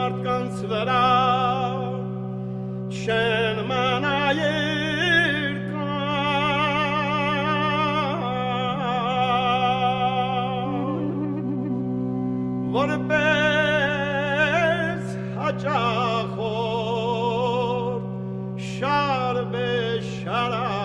մարդկանց վրա չեն մանայեր որպես shara be shara.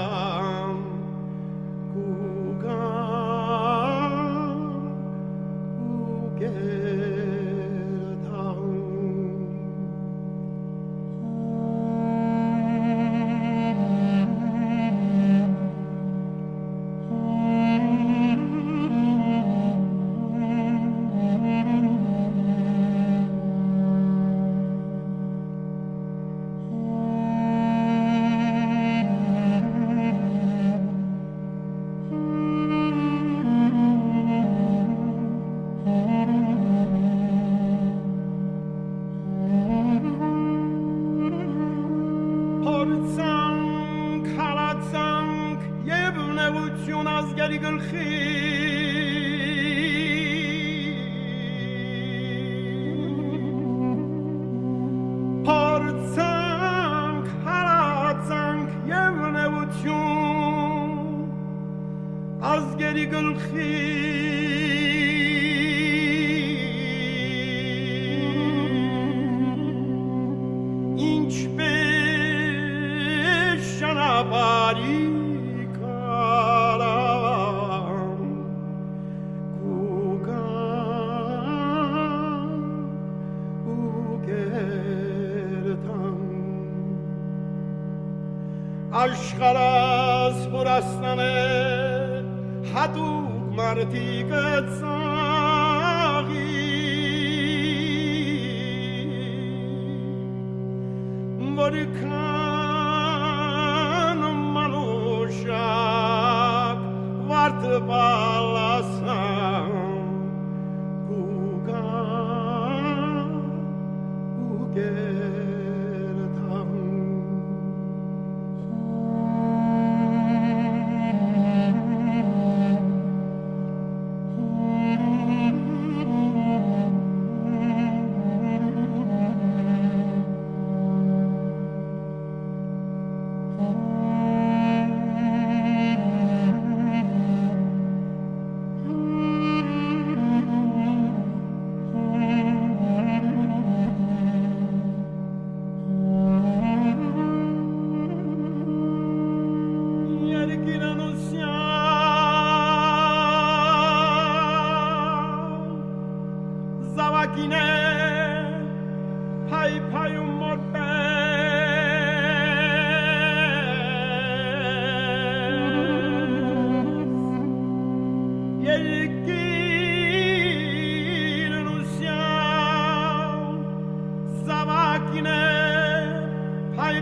Փորձանք, հալածանք եւ նեղություն ազգերի գլխի Փորձանք, հալածանք եւ նեղություն ազգերի գլխի աշխարհս հորասնանը հատուկ մարդիկը ծաղի որքան macchine, pai pai un morbe. Yelki Rusya, sa macchine, pai